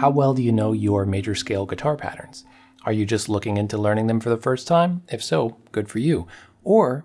How well do you know your major scale guitar patterns? Are you just looking into learning them for the first time? If so, good for you. Or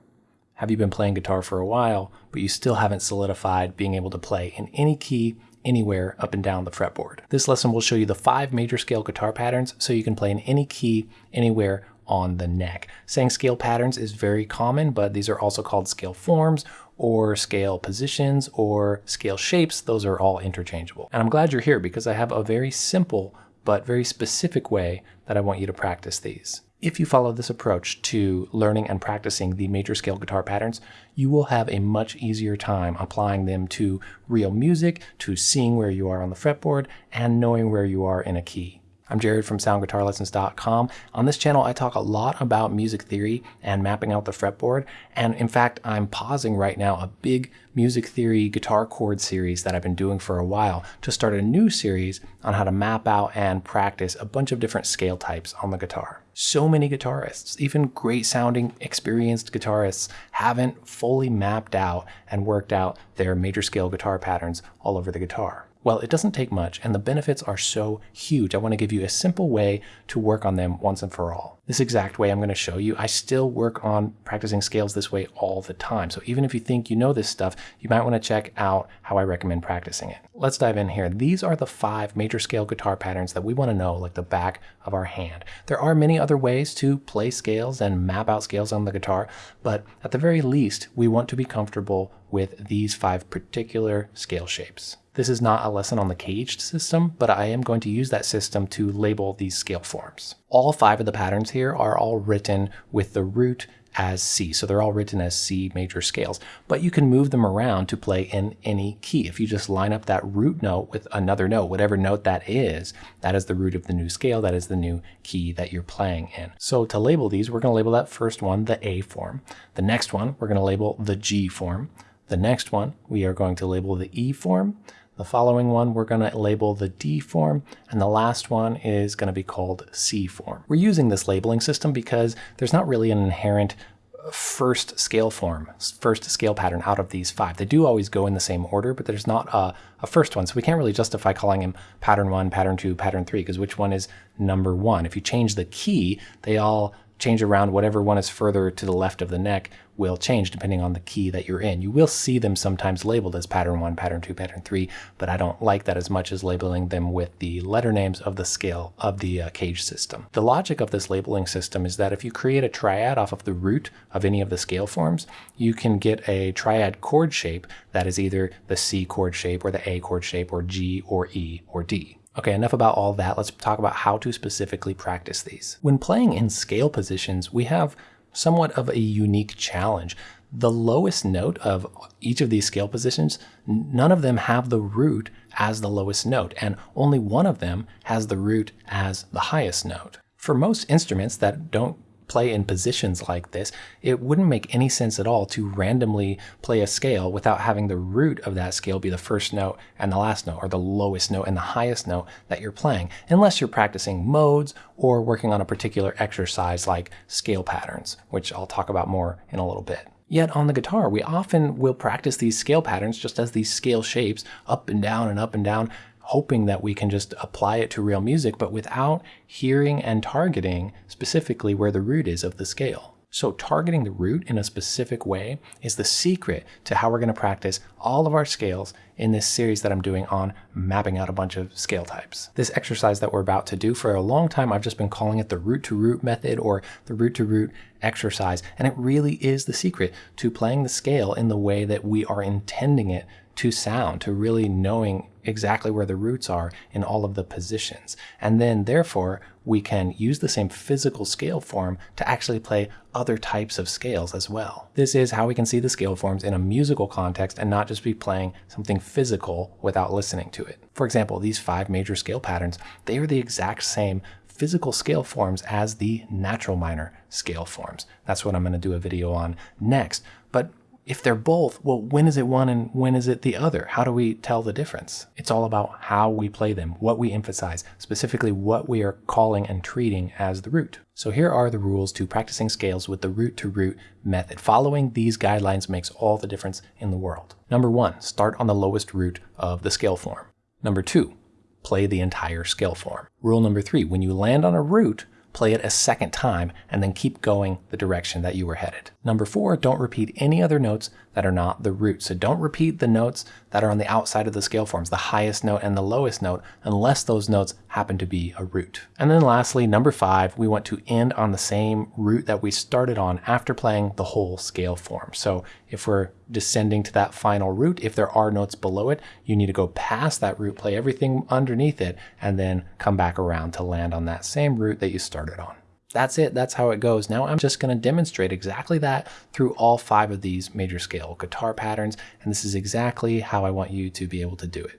have you been playing guitar for a while, but you still haven't solidified being able to play in any key anywhere up and down the fretboard? This lesson will show you the five major scale guitar patterns so you can play in any key anywhere on the neck. Saying scale patterns is very common, but these are also called scale forms or scale positions or scale shapes. Those are all interchangeable. And I'm glad you're here because I have a very simple but very specific way that I want you to practice these. If you follow this approach to learning and practicing the major scale guitar patterns, you will have a much easier time applying them to real music, to seeing where you are on the fretboard, and knowing where you are in a key. I'm Jared from soundguitarlessons.com. On this channel, I talk a lot about music theory and mapping out the fretboard. And in fact, I'm pausing right now a big music theory guitar chord series that I've been doing for a while to start a new series on how to map out and practice a bunch of different scale types on the guitar. So many guitarists, even great sounding, experienced guitarists, haven't fully mapped out and worked out their major scale guitar patterns all over the guitar. Well, it doesn't take much, and the benefits are so huge. I want to give you a simple way to work on them once and for all. This exact way I'm going to show you, I still work on practicing scales this way all the time. So even if you think you know this stuff, you might want to check out how I recommend practicing it. Let's dive in here. These are the five major scale guitar patterns that we want to know like the back of our hand. There are many other ways to play scales and map out scales on the guitar, but at the very least, we want to be comfortable with these five particular scale shapes. This is not a lesson on the CAGED system, but I am going to use that system to label these scale forms. All five of the patterns here are all written with the root as C. So they're all written as C major scales, but you can move them around to play in any key. If you just line up that root note with another note, whatever note that is, that is the root of the new scale. That is the new key that you're playing in. So to label these, we're going to label that first one the A form. The next one, we're going to label the G form. The next one, we are going to label the E form. The following one we're going to label the D form, and the last one is going to be called C form. We're using this labeling system because there's not really an inherent uh, first scale form, first scale pattern out of these five. They do always go in the same order, but there's not a, a first one. So we can't really justify calling them pattern one, pattern two, pattern three, because which one is number one? If you change the key, they all change around whatever one is further to the left of the neck will change depending on the key that you're in. You will see them sometimes labeled as pattern 1, pattern 2, pattern 3, but I don't like that as much as labeling them with the letter names of the scale of the uh, cage system. The logic of this labeling system is that if you create a triad off of the root of any of the scale forms, you can get a triad chord shape that is either the C chord shape or the A chord shape or G or E or D. Okay, enough about all that. Let's talk about how to specifically practice these. When playing in scale positions, we have somewhat of a unique challenge. The lowest note of each of these scale positions, none of them have the root as the lowest note, and only one of them has the root as the highest note. For most instruments that don't play in positions like this, it wouldn't make any sense at all to randomly play a scale without having the root of that scale be the first note and the last note, or the lowest note and the highest note that you're playing, unless you're practicing modes or working on a particular exercise like scale patterns, which I'll talk about more in a little bit. Yet on the guitar, we often will practice these scale patterns just as these scale shapes up and down and up and down hoping that we can just apply it to real music, but without hearing and targeting specifically where the root is of the scale. So targeting the root in a specific way is the secret to how we're going to practice all of our scales in this series that I'm doing on mapping out a bunch of scale types. This exercise that we're about to do for a long time, I've just been calling it the root to root method or the root to root exercise. And it really is the secret to playing the scale in the way that we are intending it to sound, to really knowing exactly where the roots are in all of the positions. And then therefore, we can use the same physical scale form to actually play other types of scales as well. This is how we can see the scale forms in a musical context and not just be playing something physical without listening to it. For example, these five major scale patterns, they are the exact same physical scale forms as the natural minor scale forms. That's what I'm going to do a video on next. But if they're both, well, when is it one and when is it the other? How do we tell the difference? It's all about how we play them, what we emphasize, specifically what we are calling and treating as the root. So here are the rules to practicing scales with the root to root method. Following these guidelines makes all the difference in the world. Number one, start on the lowest root of the scale form. Number two, play the entire scale form. Rule number three, when you land on a root, play it a second time, and then keep going the direction that you were headed. Number four, don't repeat any other notes that are not the root. So don't repeat the notes that are on the outside of the scale forms, the highest note and the lowest note, unless those notes happen to be a root. And then lastly, number five, we want to end on the same root that we started on after playing the whole scale form. So if we're descending to that final root, if there are notes below it, you need to go past that root, play everything underneath it, and then come back around to land on that same root that you started on. That's it, that's how it goes. Now I'm just gonna demonstrate exactly that through all five of these major scale guitar patterns, and this is exactly how I want you to be able to do it.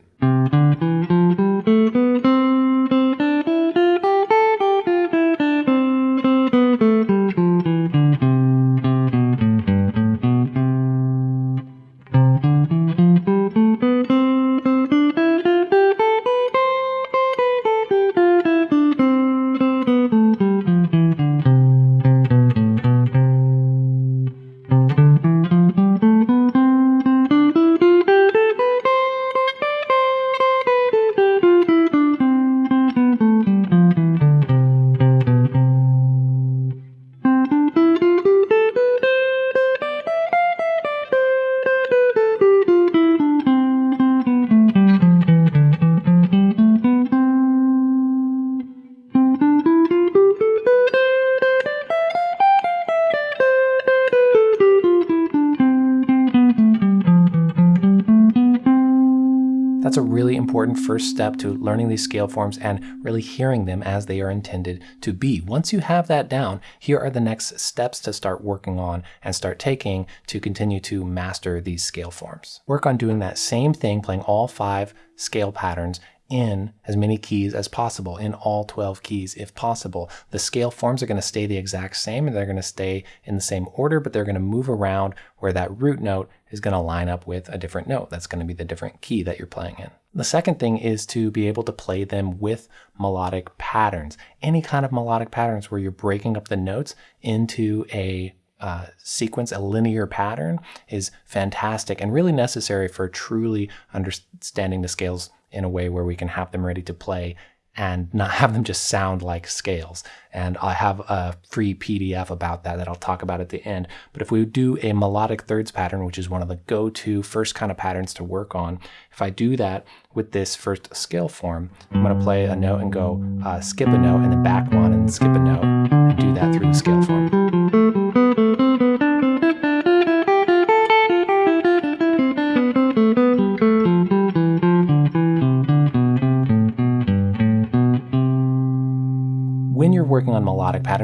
That's a really important first step to learning these scale forms and really hearing them as they are intended to be. Once you have that down, here are the next steps to start working on and start taking to continue to master these scale forms. Work on doing that same thing, playing all five scale patterns in as many keys as possible, in all 12 keys if possible. The scale forms are going to stay the exact same and they're going to stay in the same order, but they're going to move around where that root note is going to line up with a different note. That's going to be the different key that you're playing in. The second thing is to be able to play them with melodic patterns. Any kind of melodic patterns where you're breaking up the notes into a uh, sequence, a linear pattern, is fantastic and really necessary for truly understanding the scales in a way where we can have them ready to play and not have them just sound like scales. And I have a free PDF about that that I'll talk about at the end. But if we do a melodic thirds pattern, which is one of the go-to first kind of patterns to work on, if I do that with this first scale form, I'm going to play a note and go uh, skip a note and then back one and skip a note and do that through the scale form.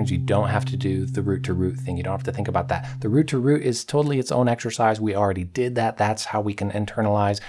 Patterns, you don't have to do the root to root thing. You don't have to think about that. The root to root is totally its own exercise. We already did that. That's how we can internalize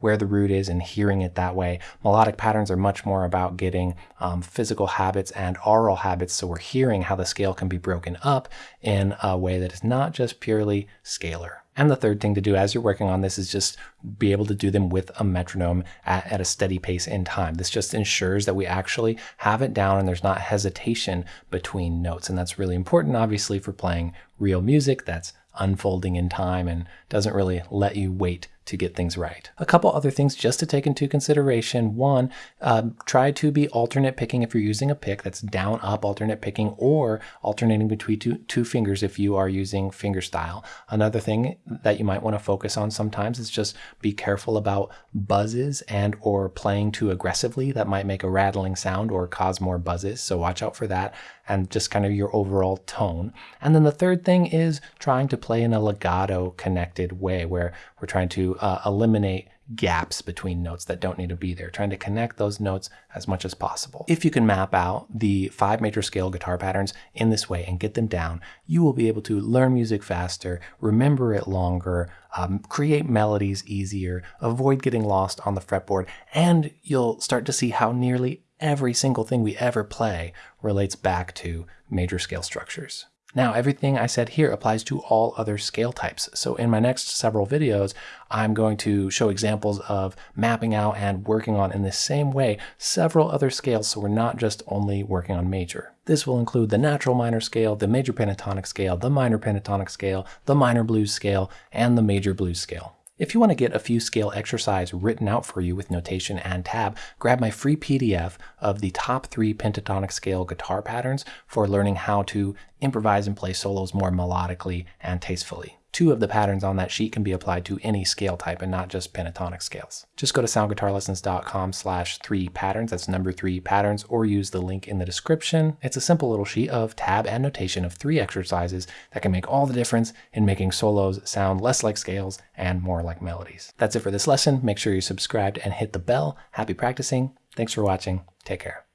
where the root is and hearing it that way. Melodic patterns are much more about getting um, physical habits and aural habits. So we're hearing how the scale can be broken up in a way that is not just purely scalar. And the third thing to do as you're working on this is just be able to do them with a metronome at, at, a steady pace in time. This just ensures that we actually have it down and there's not hesitation between notes. And that's really important, obviously, for playing real music that's unfolding in time and doesn't really let you wait to get things right. A couple other things just to take into consideration. One, uh, try to be alternate picking if you're using a pick that's down up alternate picking or alternating between two, two fingers if you are using finger style. Another thing that you might want to focus on sometimes is just be careful about buzzes and or playing too aggressively. That might make a rattling sound or cause more buzzes. So watch out for that and just kind of your overall tone. And then the third thing is trying to play in a legato connected way where we're trying uh, eliminate gaps between notes that don't need to be there, trying to connect those notes as much as possible. If you can map out the five major scale guitar patterns in this way and get them down, you will be able to learn music faster, remember it longer, um, create melodies easier, avoid getting lost on the fretboard, and you'll start to see how nearly every single thing we ever play relates back to major scale structures. Now, everything I said here applies to all other scale types. So in my next several videos, I'm going to show examples of mapping out and working on in the same way several other scales so we're not just only working on major. This will include the natural minor scale, the major pentatonic scale, the minor pentatonic scale, the minor blues scale, and the major blues scale. If you want to get a few scale exercise written out for you with notation and tab, grab my free PDF of the top three pentatonic scale guitar patterns for learning how to improvise and play solos more melodically and tastefully. Two of the patterns on that sheet can be applied to any scale type and not just pentatonic scales. Just go to soundguitarlessons.com slash three patterns, that's number three patterns, or use the link in the description. It's a simple little sheet of tab and notation of three exercises that can make all the difference in making solos sound less like scales and more like melodies. That's it for this lesson. Make sure you're subscribed and hit the bell. Happy practicing. Thanks for watching. Take care.